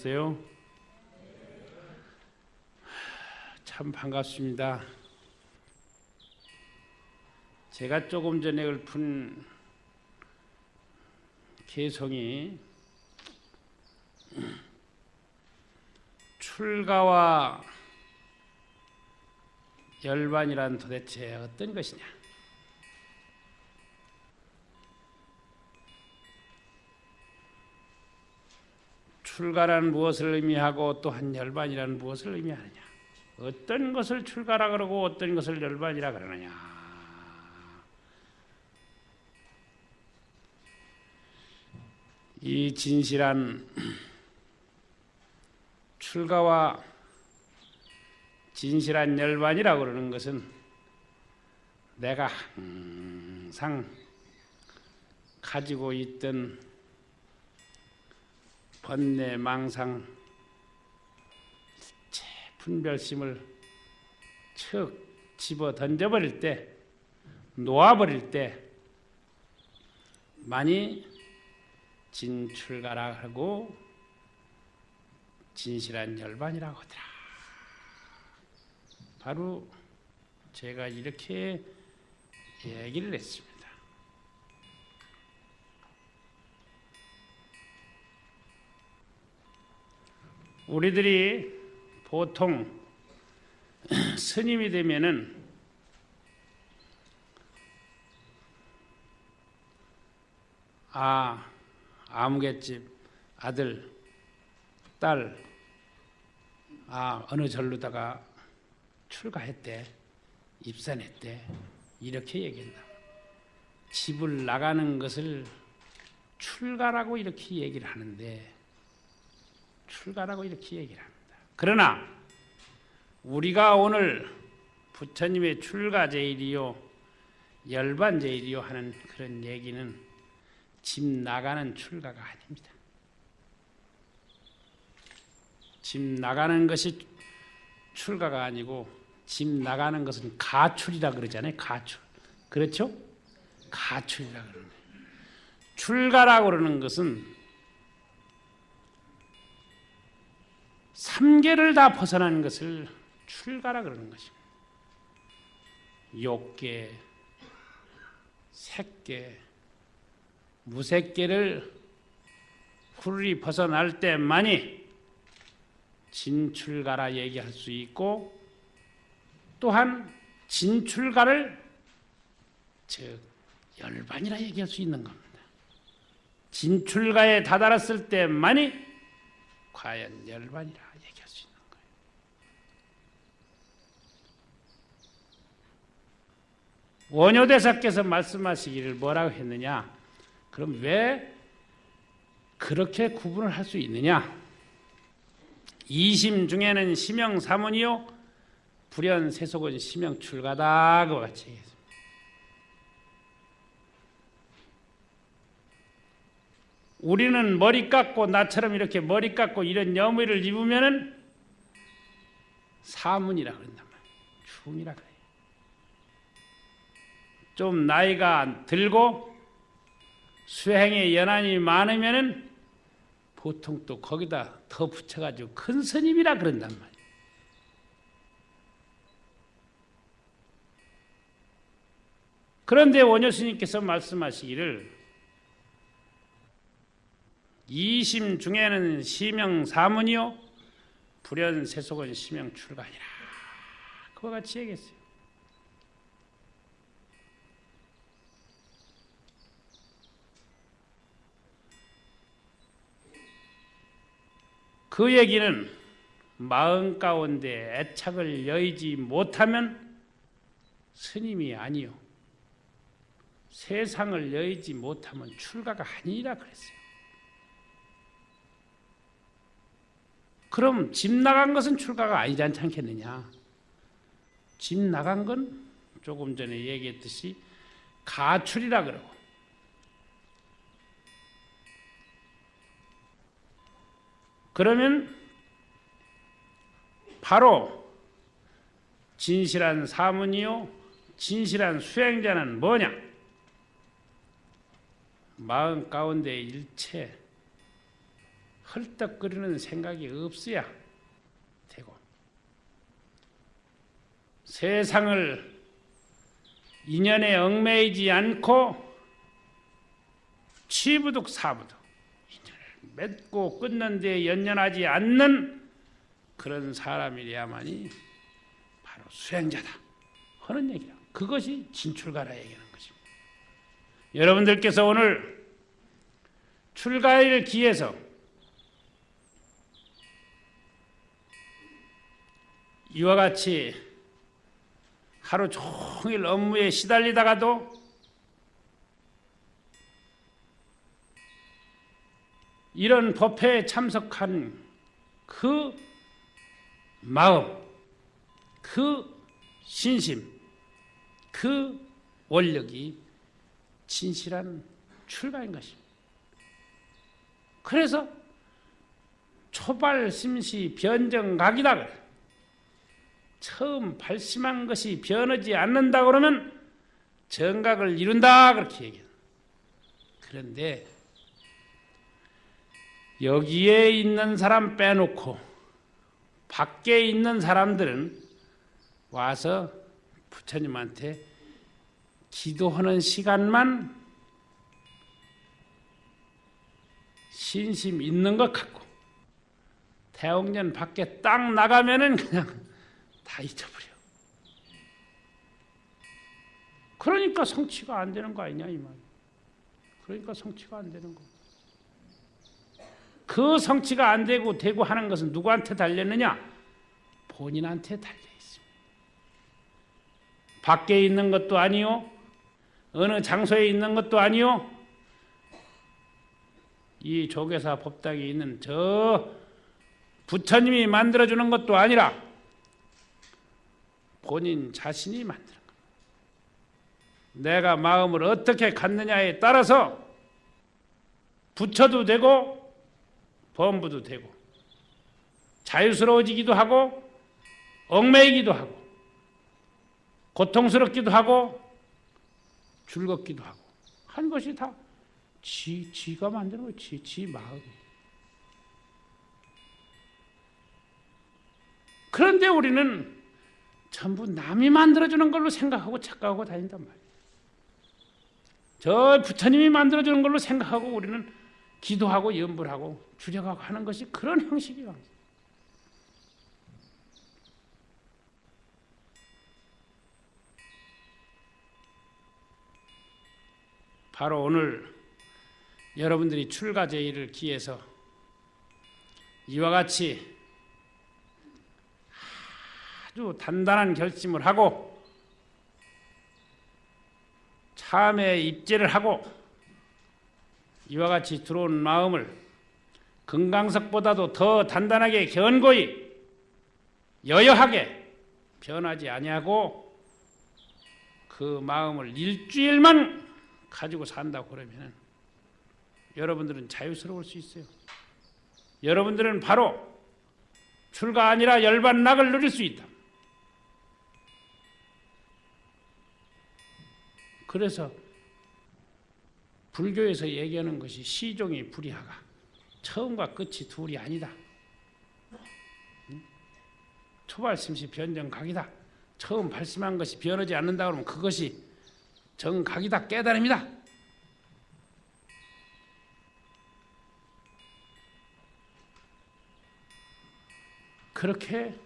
하셨어요? 참 반갑습니다. 제가 조금 전에 읊은 개성이 출가와 열반이란 도대체 어떤 것이냐? 출가란 무엇을 의미하고 또한 열반이란 무엇을 의미하느냐? 어떤 것을 출가라 그러고 어떤 것을 열반이라 그러느냐? 이 진실한 출가와 진실한 열반이라고 그러는 것은 내가 항상 가지고 있던 번뇌 망상 제 분별심을 척 집어 던져버릴 때 놓아버릴 때 많이 진출가라 하고 진실한 열반이라고 하더라. 바로 제가 이렇게 얘기를 했습니다. 우리들이 보통 스님이 되면은 아 아무개집 아들 딸 아, 어느 절로다가 출가했대, 입산했대, 이렇게 얘기한다. 집을 나가는 것을 출가라고 이렇게 얘기를 하는데, 출가라고 이렇게 얘기를 합니다. 그러나, 우리가 오늘 부처님의 출가제일이요, 열반제일이요 하는 그런 얘기는 집 나가는 출가가 아닙니다. 집 나가는 것이 출가가 아니고 집 나가는 것은 가출이라 그러잖아요. 가출. 그렇죠? 가출이라 그러는 거예요. 출가라고 그러는 것은 삼계를 다 벗어나는 것을 출가라 그러는 것입니다. 욕계, 색계, 무색계를 후리 벗어날 때만이 진출가라 얘기할 수 있고 또한 진출가를 즉 열반이라 얘기할 수 있는 겁니다. 진출가에 다다랐을 때만이 과연 열반이라 얘기할 수 있는 거예요. 원효대사께서 말씀하시기를 뭐라고 했느냐? 그럼 왜 그렇게 구분을 할 수 있느냐? 이심 중에는 심형 사문이요 불연 세속은 심형 출가다 그 같이 얘기했습니다. 우리는 머리 깎고 나처럼 이렇게 머리 깎고 이런 여무를 입으면은 사문이라 그런단 말이에요. 충이라 그래요. 좀 나이가 들고 수행의 연한이 많으면은 보통 또 거기다 더 붙여가지고 큰 스님이라 그런단 말이에요. 그런데 원효 스님께서 말씀하시기를 이심 중에는 시명 사문이요 불연 세속은 시명 출가니라 그와 같이 얘기했어요. 그 얘기는 마음 가운데 애착을 여의지 못하면 스님이 아니요. 세상을 여의지 못하면 출가가 아니라 그랬어요. 그럼 집 나간 것은 출가가 아니지 않겠느냐? 집 나간 건 조금 전에 얘기했듯이 가출이라 그러고 그러면 바로 진실한 사문이요 진실한 수행자는 뭐냐? 마음 가운데 일체 헐떡거리는 생각이 없어야 되고 세상을 인연에 얽매이지 않고 취부득 사부득 맺고 끊는 데 연연하지 않는 그런 사람이래야만이 바로 수행자다 하는 얘기야. 그것이 진출가라 얘기하는 것입니다. 여러분들께서 오늘 출가일 기해서 이와 같이 하루 종일 업무에 시달리다가도 이런 법회에 참석한 그 마음, 그 신심, 그 원력이 진실한 출가인 것입니다. 그래서 초발 심시 변정각이다. 처음 발심한 것이 변하지 않는다 그러면 정각을 이룬다 그렇게 얘기해요. 그런데 여기에 있는 사람 빼놓고 밖에 있는 사람들은 와서 부처님한테 기도하는 시간만 신심 있는 것 같고 대옥년 밖에 딱 나가면은 그냥 다 잊어버려. 그러니까 성취가 안 되는 거 아니냐 이 말. 그러니까 성취가 안 되는 거. 그 성취가 안 되고 되고 하는 것은 누구한테 달렸느냐? 본인한테 달려 있습니다. 밖에 있는 것도 아니요. 어느 장소에 있는 것도 아니요. 이 조계사 법당에 있는 저 부처님이 만들어 주는 것도 아니라 본인 자신이 만드는 겁니다. 내가 마음을 어떻게 갖느냐에 따라서 부처도 되고 범부도 되고 자유스러워지기도 하고 얽매이기도 하고 고통스럽기도 하고 즐겁기도 하고 한 것이 다 지, 지가 만드는 거예요. 지, 지 마음이. 그런데 우리는 전부 남이 만들어주는 걸로 생각하고 착각하고 다닌단 말이에요. 저 부처님이 만들어주는 걸로 생각하고 우리는 기도하고 염불하고 주력하고 하는 것이 그런 형식이에요. 바로 오늘 여러분들이 출가제의를 기해서 이와 같이 아주 단단한 결심을 하고 참에 입제를 하고 이와 같이 들어온 마음을 금강석보다도 더 단단하게 견고히 여여하게 변하지 아니하고 그 마음을 일주일만 가지고 산다고 그러면 여러분들은 자유스러울 수 있어요. 여러분들은 바로 출가 아니라 열반락을 누릴 수 있다. 그래서 불교에서 얘기하는 것이 시종이 불이하가 처음과 끝이 둘이 아니다. 초발심시 변정각이다. 처음 발심한 것이 변하지 않는다 그러면 그것이 정각이다 깨달음이다. 그렇게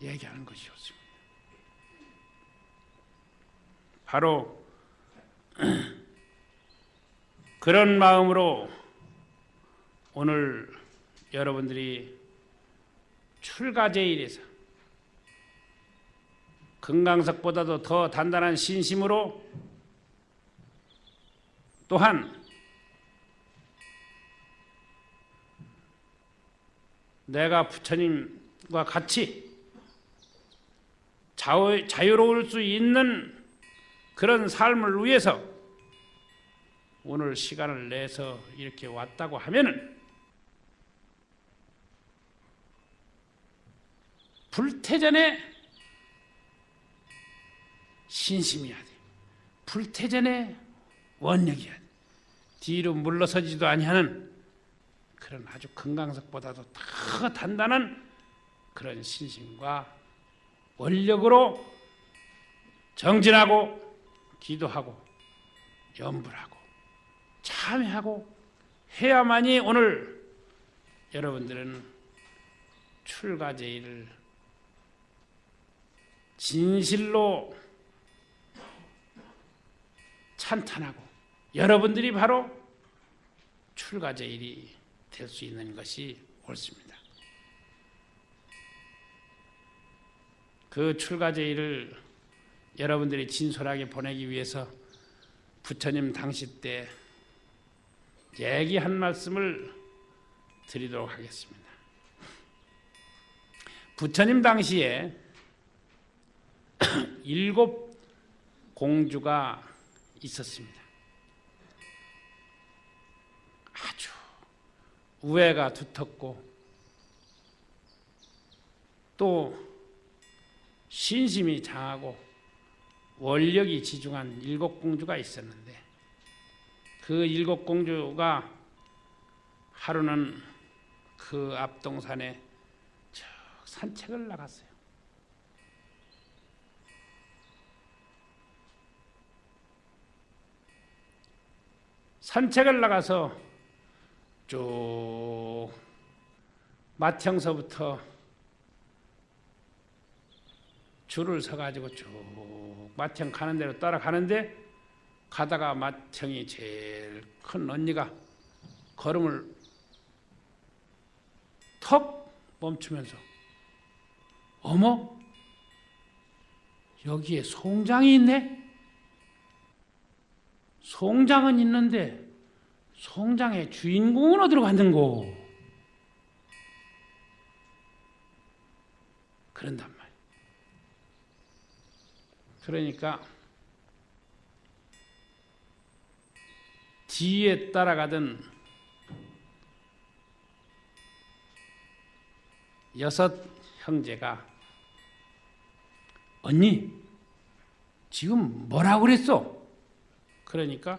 얘기하는 것이 었습니다. 바로 그런 마음으로 오늘 여러분들이 출가제일에서 금강석보다도 더 단단한 신심으로 또한 내가 부처님과 같이 자유, 자유로울 수 있는 그런 삶을 위해서 오늘 시간을 내서 이렇게 왔다고 하면은 불태전에 신심이어야 돼. 불태전에 원력이어야 돼. 뒤로 물러서지도 아니하는 그런 아주 금강석보다도 더 단단한 그런 신심과 원력으로 정진하고 기도하고 염불하고 참회하고 해야만이 오늘 여러분들은 출가제의를 진실로 찬탄하고 여러분들이 바로 출가제일이 될 수 있는 것이 옳습니다. 그 출가제일을 여러분들이 진솔하게 보내기 위해서 부처님 당시 때 얘기 한 말씀을 드리도록 하겠습니다. 부처님 당시에 일곱 공주가 있었습니다. 아주 우애가 두텁고 또 신심이 장하고 원력이 지중한 일곱 공주가 있었는데 그 일곱 공주가 하루는 그 앞동산에 저 산책을 나갔어요. 산책을 나가서 쭉 마청서부터 줄을 서가지고 쭉 마청 가는 대로 따라가는데 가다가 마청이 제일 큰 언니가 걸음을 턱 멈추면서 어머 여기에 송장이 있네 송장은 있는데 송장의 주인공은 어디로 갔는고 그런단 말이에요 그러니까 뒤에 따라가던 여섯 형제가 언니 지금 뭐라고 그랬어? 그러니까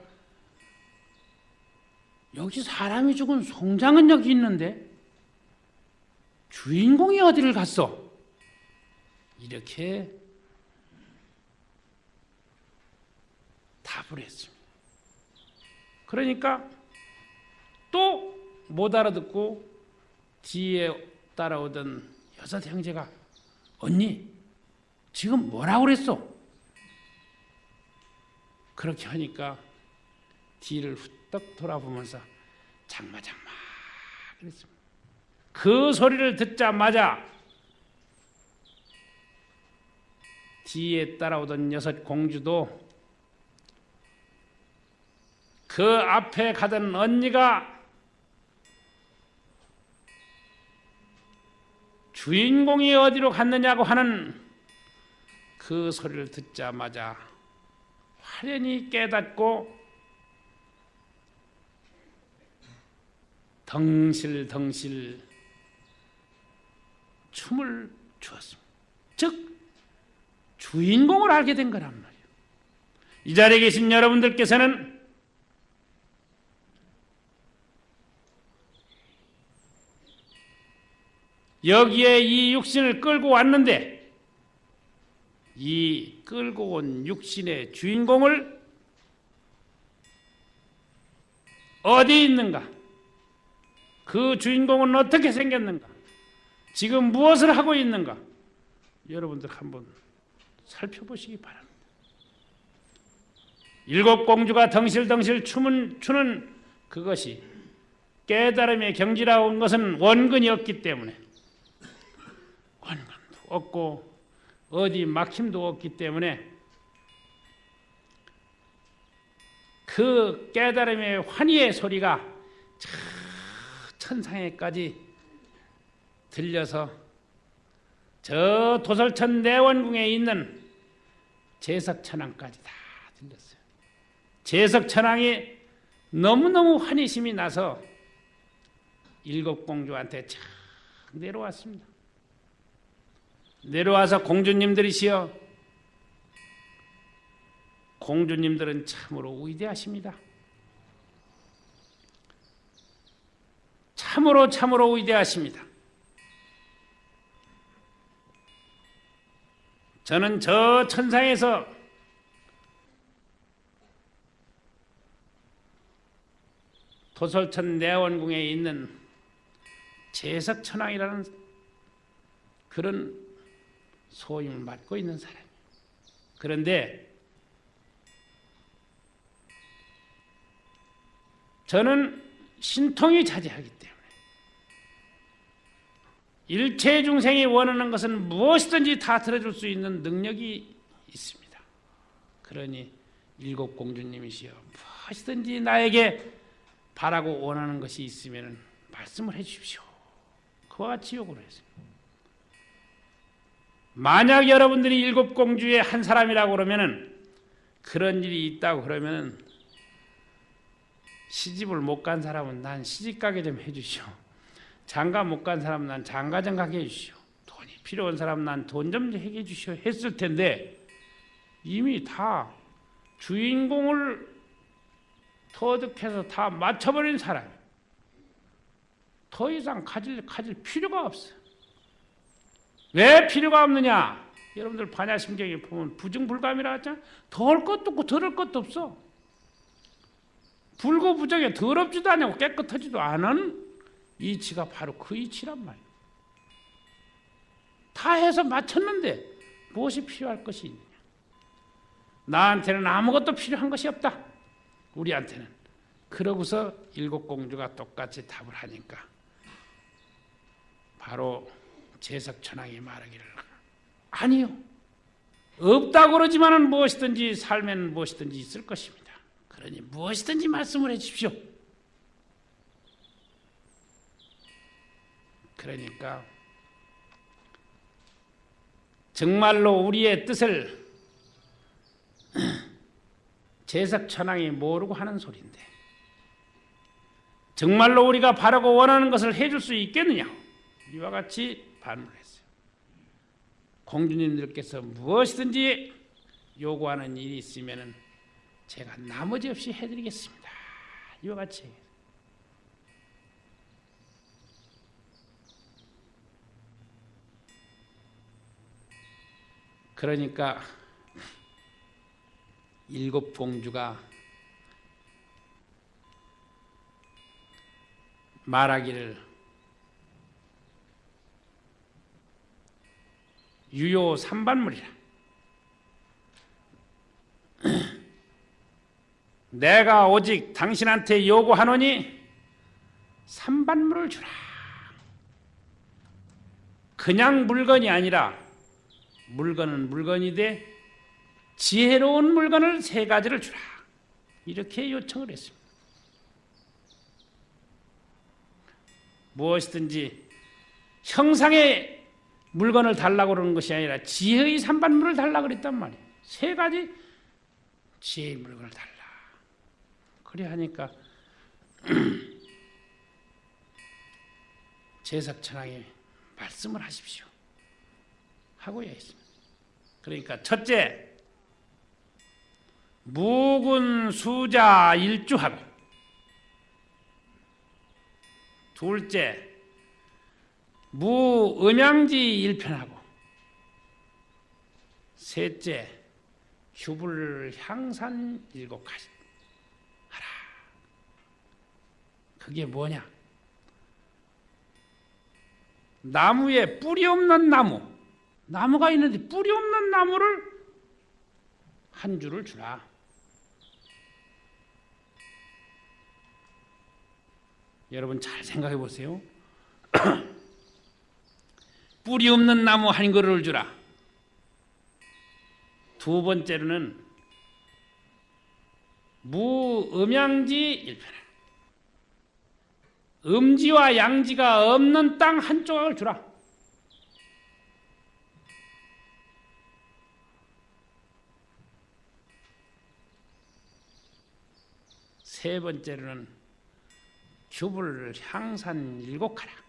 여기 사람이 죽은 송장은 여기 있는데 주인공이 어디를 갔어? 이렇게 답을 했습니다. 그러니까 또 못 알아듣고 뒤에 따라오던 여섯 형제가 언니 지금 뭐라고 그랬어? 그렇게 하니까 뒤를 후딱 돌아보면서 장마 장마 그랬습니다. 그 소리를 듣자마자 뒤에 따라오던 여섯 공주도 그 앞에 가던 언니가 주인공이 어디로 갔느냐고 하는 그 소리를 듣자마자 화련히 깨닫고 덩실덩실 춤을 추었습니다. 즉 주인공을 알게 된 거란 말이에요. 이 자리에 계신 여러분들께서는 여기에 이 육신을 끌고 왔는데 이 끌고 온 육신의 주인공을 어디 있는가? 그 주인공은 어떻게 생겼는가? 지금 무엇을 하고 있는가? 여러분들 한번 살펴보시기 바랍니다. 일곱 공주가 덩실덩실 춤은 추는 그것이 깨달음의 경지라온 것은 원근이 없기 때문에 원근도 없고 어디 막힘도 없기 때문에 그 깨달음의 환희의 소리가 저 천상에까지 들려서 저 도설천 내원궁에 있는 제석천왕까지 다 들렸어요. 제석천왕이 너무너무 환희심이 나서 일곱 공주한테 착 내려왔습니다. 내려와서 공주님들이시여 공주님들은 참으로 위대하십니다. 참으로 참으로 위대하십니다. 저는 저 천상에서 도솔천 내원궁에 있는 제석천왕이라는 그런 소임을 맡고 있는 사람이에요. 그런데 저는 신통이 차지하기 때문에 일체 중생이 원하는 것은 무엇이든지 다 들어줄 수 있는 능력이 있습니다. 그러니 일곱 공주님이시여 무엇이든지 나에게 바라고 원하는 것이 있으면 말씀을 해 주십시오. 그와 같이 요구를 했습니다. 만약 여러분들이 일곱 공주의 한 사람이라고 그러면은 그런 일이 있다고 그러면은 시집을 못 간 사람은 난 시집 가게 좀 해주시오. 장가 못 간 사람은 난 장가 좀 가게 해주시오. 돈이 필요한 사람은 난 돈 좀 해게 해주시오. 했을 텐데 이미 다 주인공을 터득해서 다 맞춰버린 사람. 더 이상 가질 가질 필요가 없어. 왜 필요가 없느냐? 여러분들 반야심경에 보면 부증불감이라 하잖아. 더할 것도 없고 덜할 것도 없어. 불고 부정에 더럽지도 않고 깨끗하지도 않은 이치가 바로 그 이치란 말이야. 다 해서 맞췄는데 무엇이 필요할 것이 있느냐? 나한테는 아무것도 필요한 것이 없다. 우리한테는. 그러고서 일곱 공주가 똑같이 답을 하니까 바로 제석천왕이 말하기를 아니요. 없다고 그러지만은 무엇이든지 살면 무엇이든지 있을 것입니다. 그러니 무엇이든지 말씀을 해 주십시오. 그러니까 정말로 우리의 뜻을 제석천왕이 모르고 하는 소리인데 정말로 우리가 바라고 원하는 것을 해줄 수 있겠느냐? 이와 같이 반문을 했어요. 공주님들께서 무엇이든지 요구하는 일이 있으면 제가 나머지 없이 해드리겠습니다. 이와 같이 그러니까 일곱 공주가 말하기를 유효 삼반물이라. 내가 오직 당신한테 요구하노니 삼반물을 주라. 그냥 물건이 아니라 물건은 물건이 돼 지혜로운 물건을 세 가지를 주라. 이렇게 요청을 했습니다. 무엇이든지 형상의 물건을 달라고 그러는 것이 아니라 지혜의 삼반물을 달라고 그랬단 말이에요. 세 가지 지혜의 물건을 달라. 그래 하니까 제석천왕이 말씀을 하십시오. 하고야 있습니다. 그러니까 첫째 무군 수자 일주하고 둘째 무 음양지 일편하고 셋째 휴불 향산 일곱 가지 하라. 그게 뭐냐? 나무에 뿌리 없는 나무, 나무가 있는데 뿌리 없는 나무를 한 줄을 주라. 여러분 잘 생각해 보세요. 뿌리 없는 나무 한 그루를 주라. 두 번째로는 무음양지 일편을 음지와 양지가 없는 땅 한 조각을 주라. 세 번째로는 규불 향산 일곡하라.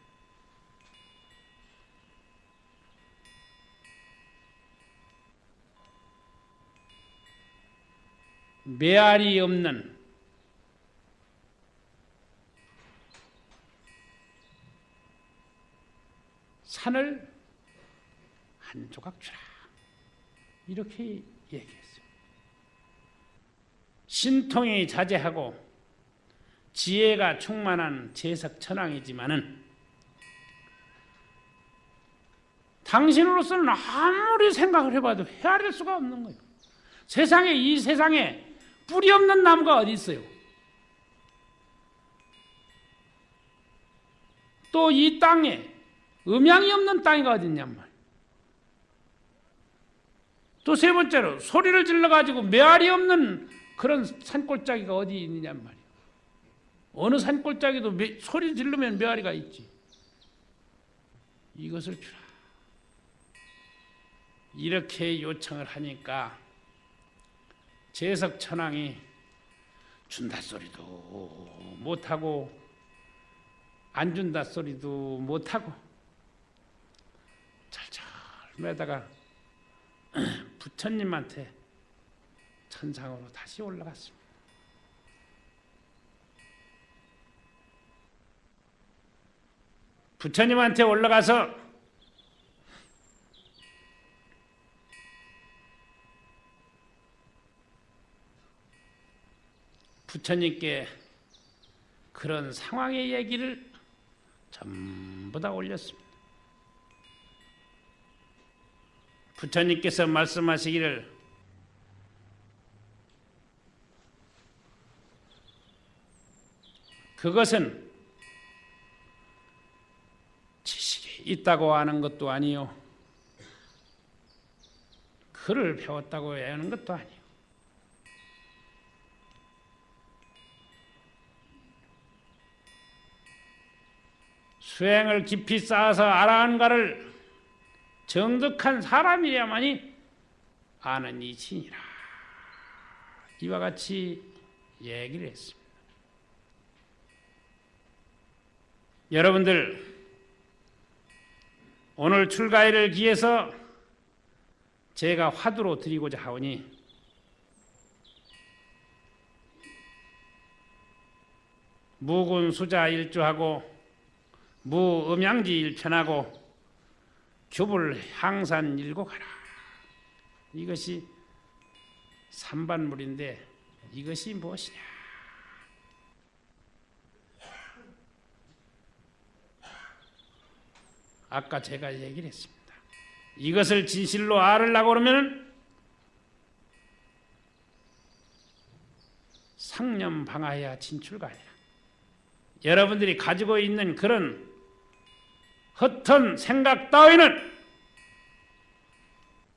메아리 없는 산을 한 조각 주라. 이렇게 얘기했어요. 신통이 자제하고 지혜가 충만한 재석 천왕이지만은 당신으로서는 아무리 생각을 해봐도 헤아릴 수가 없는 거예요. 세상에 이 세상에 뿌리 없는 나무가 어디 있어요? 또 이 땅에 음양이 없는 땅이 어디 있냔 말이에요. 또세 번째로 소리를 질러 가지고 메아리 없는 그런 산골짜기가 어디 있느냔 말이에요. 어느 산골짜기도 매, 소리 지르면 메아리가 있지. 이것을 주라. 이렇게 요청을 하니까 재석 천왕이 준다 소리도 못하고 안 준다 소리도 못하고 잘잘 매다가 부처님한테 천상으로 다시 올라갔습니다. 부처님한테 올라가서 부처님께 그런 상황의 얘기를 전부 다 올렸습니다. 부처님께서 말씀하시기를 그것은 지식이 있다고 하는 것도 아니요. 글을 배웠다고 하는 것도 아니요. 수행을 깊이 쌓아서 알아한가를 정득한 사람이야만이 아는 이신이라 이와 같이 얘기를 했습니다. 여러분들 오늘 출가일을 기해서 제가 화두로 드리고자 하오니 무군 수자 일주하고 무 음양지 일편하고 규불 항산 일곡하라. 이것이 삼반물인데 이것이 무엇이냐? 아까 제가 얘기를 했습니다. 이것을 진실로 알으려고 그러면 상념 방하야 진출가 아니라 여러분들이 가지고 있는 그런 헛한 생각 따위는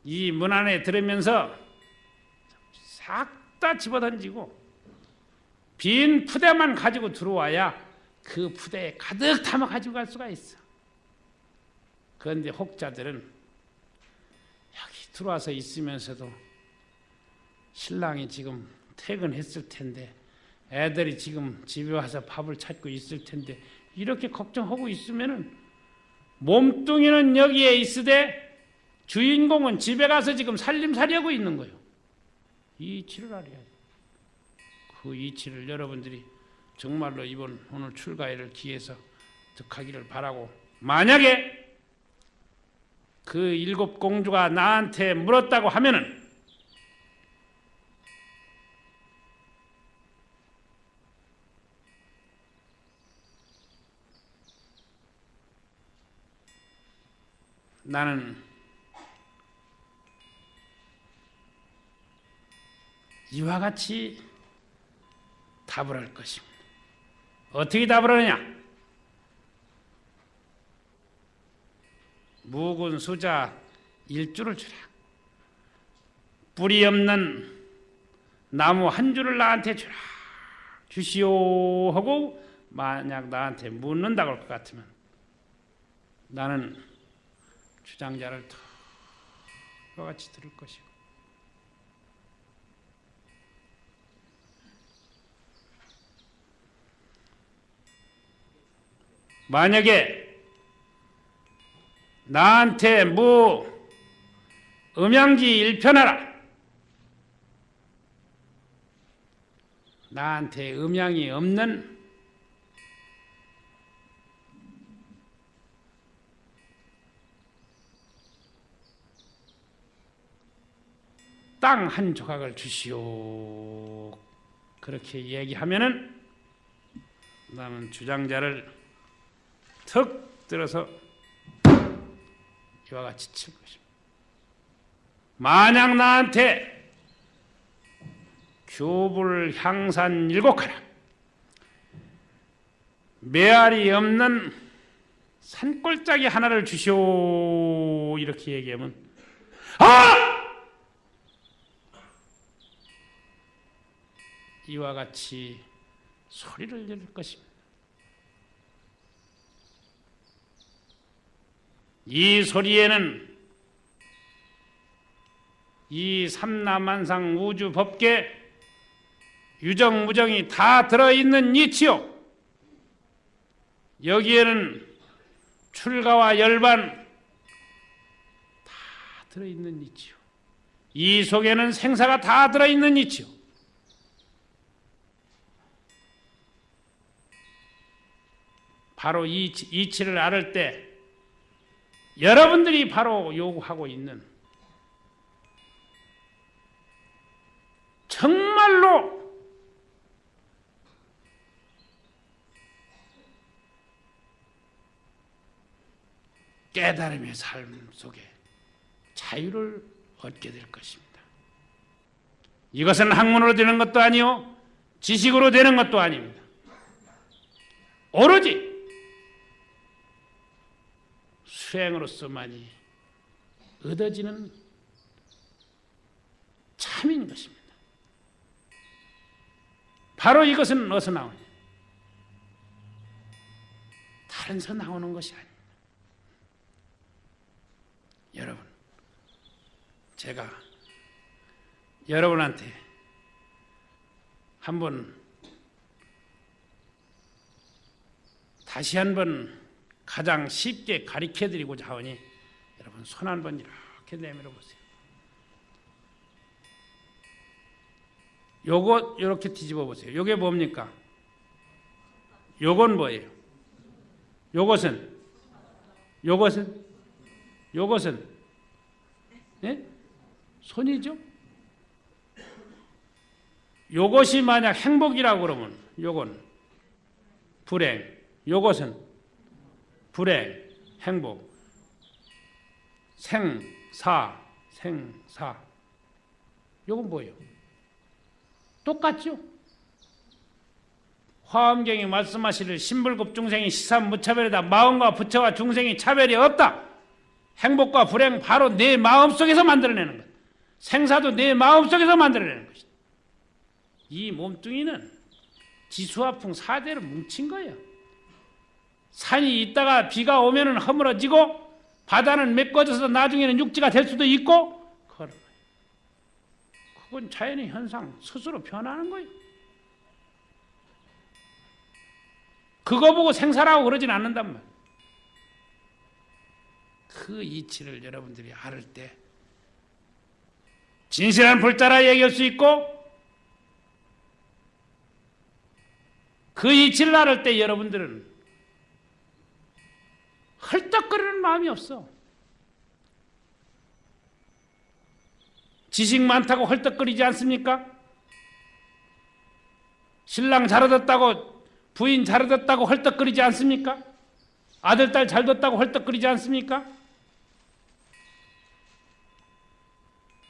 이 문 안에 들으면서 싹 다 집어던지고 빈 푸대만 가지고 들어와야 그 푸대에 가득 담아 가지고 갈 수가 있어. 그런데 혹자들은 여기 들어와서 있으면서도 신랑이 지금 퇴근했을 텐데 애들이 지금 집에 와서 밥을 찾고 있을 텐데 이렇게 걱정하고 있으면은 몸뚱이는 여기에 있으되 주인공은 집에 가서 지금 살림살이하고 있는 거예요. 이 이치를 알아야 돼. 그 이치를 여러분들이 정말로 이번 오늘 출가회를 기해서 득하기를 바라고 만약에 그 일곱 공주가 나한테 물었다고 하면은 나는 이와 같이 답을 할 것입니다. 어떻게 답을 하느냐? 무군 수자 일주를 주라. 뿌리 없는 나무 한 줄을 나한테 주라. 주시오 하고 만약 나한테 묻는다 그럴 것 같으면 나는 주장자를 더 같이 들을 것이고. 만약에 나한테 뭐 음양지 일편하라. 나한테 음양이 없는 땅 한 조각을 주시오. 그렇게 얘기하면은 나는 주장자를 턱 들어서 이와 같이 칠 것입니다. 만약 나한테 교불 향산 일곡하라 메아리 없는 산골짜기 하나를 주시오 이렇게 얘기하면 아! 이와 같이 소리를 지를 것입니다. 이 소리에는 이 삼라만상 우주 법계 유정무정이 다 들어있는 이치요. 여기에는 출가와 열반 다 들어있는 이치요. 이 속에는 생사가 다 들어있는 이치요. 바로 이 이치를 알을 때 여러분들이 바로 요구하고 있는 정말로 깨달음의 삶 속에 자유를 얻게 될 것입니다. 이것은 학문으로 되는 것도 아니요 지식으로 되는 것도 아닙니다. 오로지 수행으로서만이 얻어지는 참인 것입니다. 바로 이것은 어디서 나오냐? 다른 서 나오는 것이 아닙니다. 여러분, 제가 여러분한테 한번 다시 한번 가장 쉽게 가르쳐 드리고자 하오니 여러분 손 한 번 이렇게 내밀어 보세요. 요거 이렇게 뒤집어 보세요. 요게 뭡니까? 요건 뭐예요? 요것은 요것은 요것은 예? 손이죠? 요것이 만약 행복이라고 그러면 요건 불행, 요것은 불행, 행복, 생사, 생사. 요건 뭐예요? 똑같죠? 화엄경이 말씀하시를 신불급 중생이 시삼무차별이다. 마음과 부처와 중생이 차별이 없다. 행복과 불행 바로 내 마음속에서 만들어내는 것. 생사도 내 마음속에서 만들어내는 것이다. 이 몸뚱이는 지수화풍 사대로 뭉친 거예요. 산이 있다가 비가 오면 허물어지고 바다는 메꿔져서 나중에는 육지가 될 수도 있고 그런 거예요. 그건 자연의 현상 스스로 변하는 거예요. 그거 보고 생사라고 그러진 않는단 말이에요. 그 이치를 여러분들이 알을 때 진실한 불자라 얘기할 수 있고 그 이치를 알을 때 여러분들은 헐떡거리는 마음이 없어. 지식 많다고 헐떡거리지 않습니까? 신랑 잘 얻었다고 부인 잘 얻었다고 헐떡거리지 않습니까? 아들 딸 잘 뒀다고 헐떡거리지 않습니까?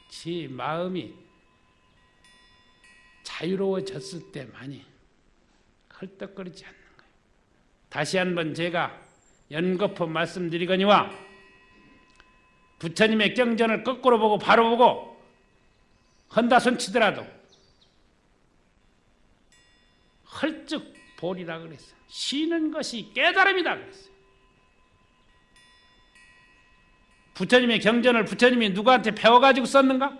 지 마음이 자유로워졌을 때만이 헐떡거리지 않는 거예요. 다시 한번 제가 연거푸 말씀드리거니와 부처님의 경전을 거꾸로 보고 바로 보고 헌다 손 치더라도 헐쭉 보리라 그랬어. 쉬는 것이 깨달음이다 그랬어. 부처님의 경전을 부처님이 누구한테 배워가지고 썼는가?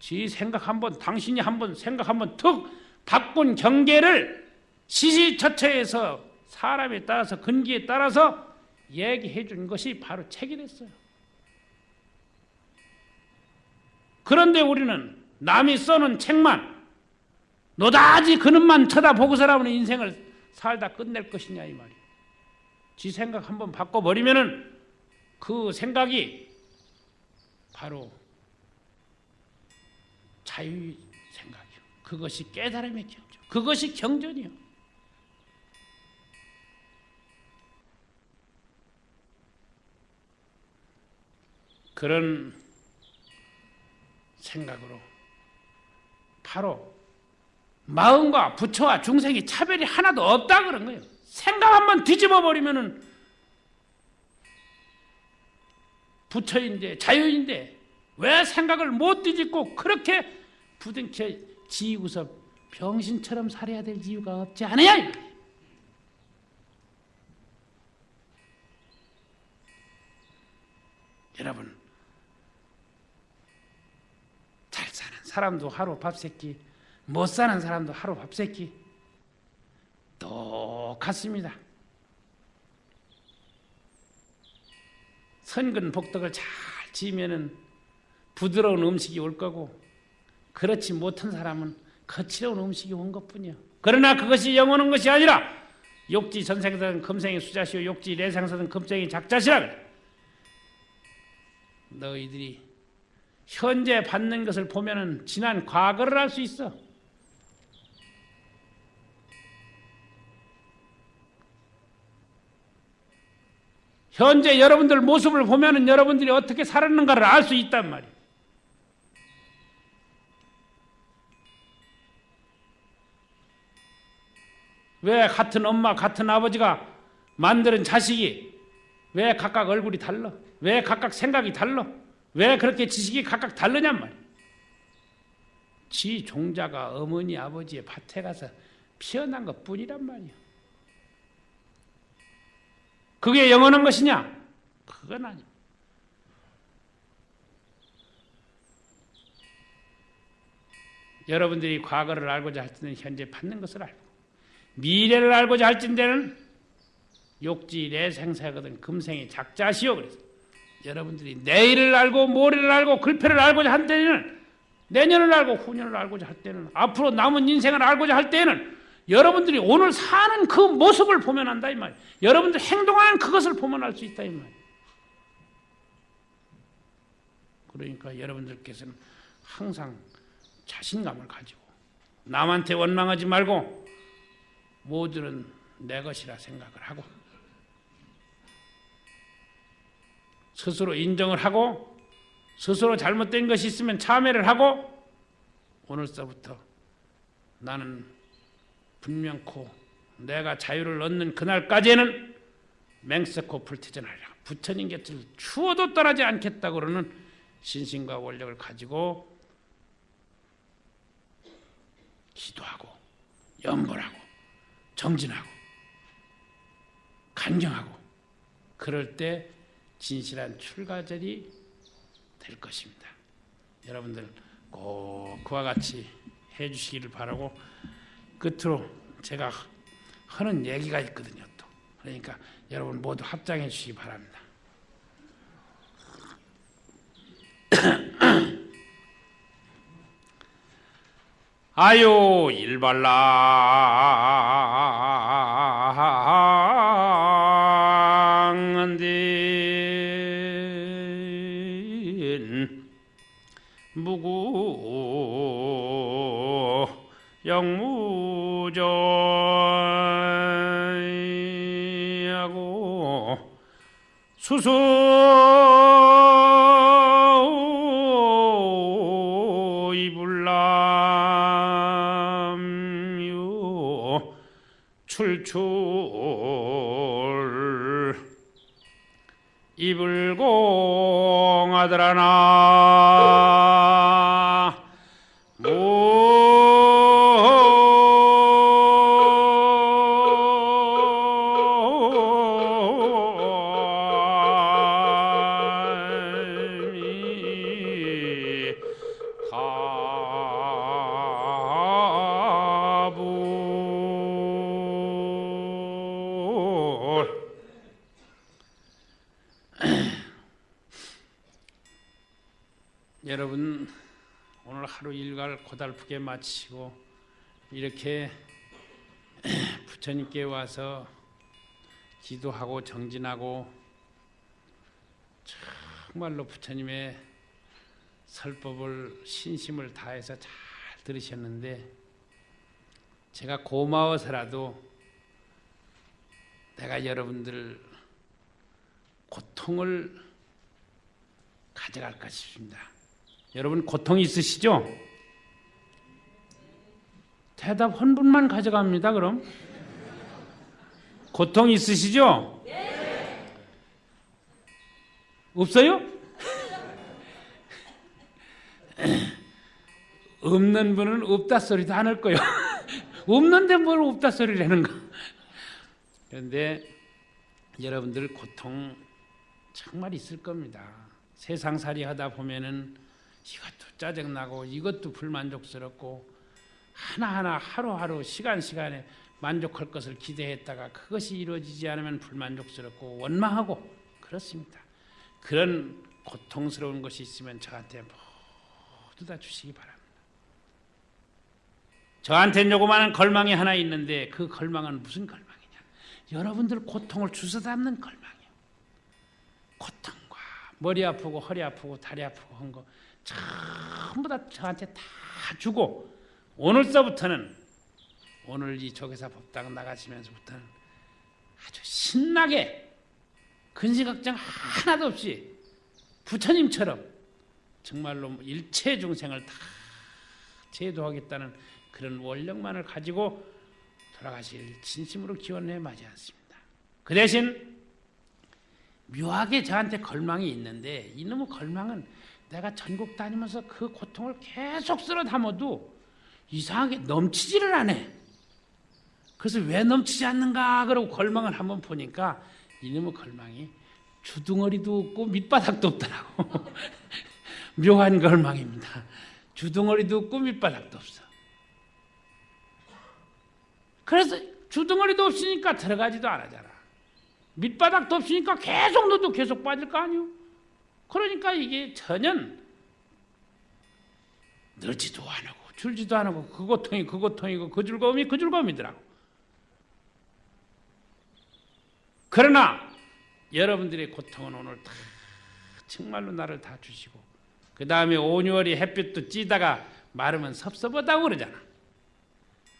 지 생각 한번 당신이 한번 생각 한번 툭 바꾼 경계를 시시처처에서 사람에 따라서 근기에 따라서 얘기해 준 것이 바로 책이 됐어요. 그런데 우리는 남이 써놓은 책만 노다지 그놈만 쳐다보고서라면 인생을 살다 끝낼 것이냐 이 말이야. 지 생각 한번 바꿔버리면 은 그 생각이 바로 자유의 생각이요. 그것이 깨달음의 경전. 그것이 경전이요. 그런 생각으로 바로 마음과 부처와 중생이 차별이 하나도 없다 그런 거예요. 생각 한번 뒤집어 버리면은 부처인데 자유인데 왜 생각을 못 뒤집고 그렇게 부둥켜 지우고서 병신처럼 살아야 될 이유가 없지 않아요? 여러분 사람도 하루 밥새끼 못 사는 사람도 하루 밥새끼 똑같습니다. 선근 복덕을 잘 지으면은 부드러운 음식이 올 거고 그렇지 못한 사람은 거칠어온 음식이 온 것뿐이요. 그러나 그것이 영원한 것이 아니라 욕지 전생사든 금생의 수자시오 욕지 내생사든 금생의 작자시라. 너희들이 현재 받는 것을 보면은 지난 과거를 알 수 있어. 현재 여러분들 모습을 보면은 여러분들이 어떻게 살았는가를 알 수 있단 말이에요. 왜 같은 엄마, 같은 아버지가 만드는 자식이 왜 각각 얼굴이 달라? 왜 각각 생각이 달라? 왜 그렇게 지식이 각각 다르냔 말이야. 지 종자가 어머니, 아버지의 밭에 가서 피어난 것 뿐이란 말이야. 그게 영원한 것이냐? 그건 아니야. 여러분들이 과거를 알고자 할 때는 현재 받는 것을 알고 미래를 알고자 할진대는 욕지 내생사거든 금생의 작자시오 그래서 여러분들이 내일을 알고 모레를 알고 글패를 알고자 할 때는 내년을 알고 후년을 알고자 할 때는 앞으로 남은 인생을 알고자 할 때는 여러분들이 오늘 사는 그 모습을 보면 한다 이 말. 여러분들 행동하는 그것을 보면 알 수 있다 이 말. 그러니까 여러분들께서는 항상 자신감을 가지고 남한테 원망하지 말고 모두는 내 것이라 생각을 하고 스스로 인정을 하고 스스로 잘못된 것이 있으면 참회를 하고 오늘서부터 나는 분명코 내가 자유를 얻는 그날까지는 맹세코 불태전하리라. 부처님 곁을 추워도 떠나지 않겠다고 그러는 신심과 원력을 가지고 기도하고 염불하고 정진하고 간경하고 그럴 때 진실한 출가절이 될 것입니다. 여러분들 꼭 그와 같이 해주시기를 바라고 끝으로 제가 하는 얘기가 있거든요. 또 그러니까 여러분 모두 합장해 주시기 바랍니다. 아유 일발랑 수소 이불남유 출출 이불공 아들아나 여러분 오늘 하루 일과를 고달프게 마치고 이렇게 부처님께 와서 기도하고 정진하고 정말로 부처님의 설법을 신심을 다해서 잘 들으셨는데 제가 고마워서라도 내가 여러분들 고통을 가져갈까 싶습니다. 여러분 고통 있으시죠? 대답 한 분만 가져갑니다. 그럼 고통 있으시죠? 없어요? 없는 분은 없다 소리도 안 할 거예요. 없는데 뭘 없다 소리를 하는가? 그런데 여러분들 고통 정말 있을 겁니다. 세상살이 하다 보면은 이것도 짜증나고 이것도 불만족스럽고 하나하나 하루하루 시간 시간에 만족할 것을 기대했다가 그것이 이루어지지 않으면 불만족스럽고 원망하고 그렇습니다. 그런 고통스러운 것이 있으면 저한테 모두 다 주시기 바랍니다. 저한테 조그마한 걸망이 하나 있는데 그 걸망은 무슨 걸망이냐? 여러분들 고통을 주워 담는 걸망이에요. 고통과 머리 아프고 허리 아프고 다리 아프고 한 거 전부 다 저한테 다 주고 오늘서부터는 오늘 이 조계사 법당 나가시면서부터는 아주 신나게 근시걱정 하나도 없이 부처님처럼 정말로 일체 중생을 다 제도하겠다는 그런 원력만을 가지고 돌아가실 진심으로 기원해 마지 않습니다. 그 대신 묘하게 저한테 걸망이 있는데 이놈의 걸망은 내가 전국 다니면서 그 고통을 계속 쓸어 담아도 이상하게 넘치지를 않아. 그래서 왜 넘치지 않는가 그러고 걸망을 한번 보니까 이놈의 걸망이 주둥어리도 없고 밑바닥도 없더라고. 묘한 걸망입니다. 주둥어리도 없고 밑바닥도 없어. 그래서 주둥어리도 없으니까 들어가지도 않아잖아. 밑바닥도 없으니까 계속 너도 계속 빠질 거 아니오? 그러니까 이게 전혀 늘지도 않고 줄지도 않고 그 고통이 그 고통이고 그 즐거움이 그 즐거움이더라고. 그러나 여러분들의 고통은 오늘 다 정말로 나를 다 주시고 그 다음에 온유월이 햇빛도 찌다가 마르면 섭섭하다고 그러잖아.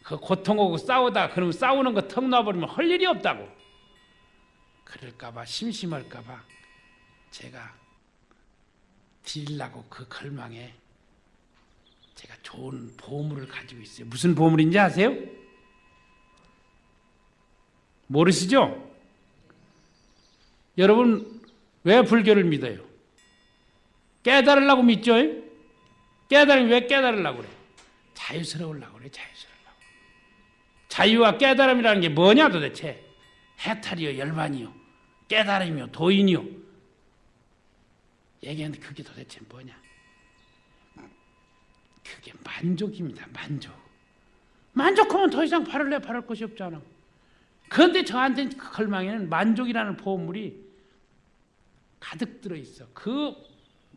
그 고통하고 싸우다 그러면 싸우는 거 턱 놔버리면 할 일이 없다고. 그럴까봐 심심할까봐 제가 드리려고 그 걸망에 제가 좋은 보물을 가지고 있어요. 무슨 보물인지 아세요? 모르시죠? 여러분 왜 불교를 믿어요? 깨달으려고 믿죠? 깨달으면 왜 깨달으려고 그래? 자유스러우려고 그래, 자유스러우려고. 자유와 깨달음이라는 게 뭐냐 도대체? 해탈이요, 열반이요, 깨달음이요, 도인이요. 얘기하는데 그게 도대체 뭐냐? 그게 만족입니다, 만족. 만족하면 더 이상 바를 래 바랄 것이 없잖아. 그런데 저한테 그 걸망에는 만족이라는 보물이 가득 들어 있어. 그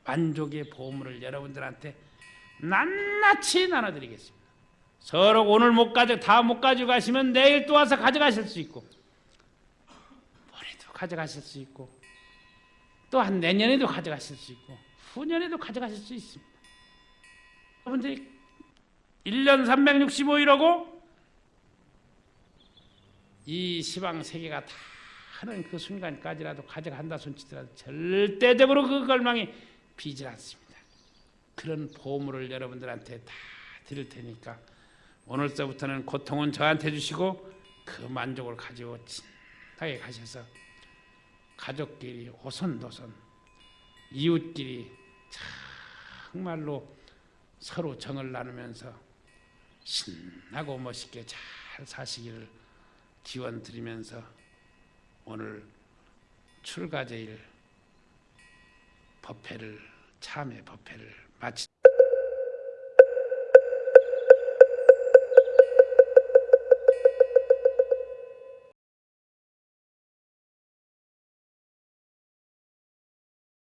만족의 보물을 여러분들한테 낱낱이 나눠드리겠습니다. 서로 오늘 못 가져 다 못 가지고 가시면 내일 또 와서 가져가실 수 있고 모레도 가져가실 수 있고 또한 내년에도 가져가실 수 있고 후년에도 가져가실 수 있습니다. 여러분들이 1년 365일하고 이 시방 세계가 다 하는 그 순간까지라도 가져간다 손치더라도 절대적으로 그 걸망이 비질 않습니다. 그런 보물을 여러분들한테 다 드릴 테니까 오늘서부터는 고통은 저한테 주시고 그 만족을 가지고 진하게 가셔서 가족끼리 오손도손 이웃끼리 정말로 서로 정을 나누면서 신나고 멋있게 잘 사시기를 기원 드리면서 오늘 출가제일 법회를 참회 법회를 마치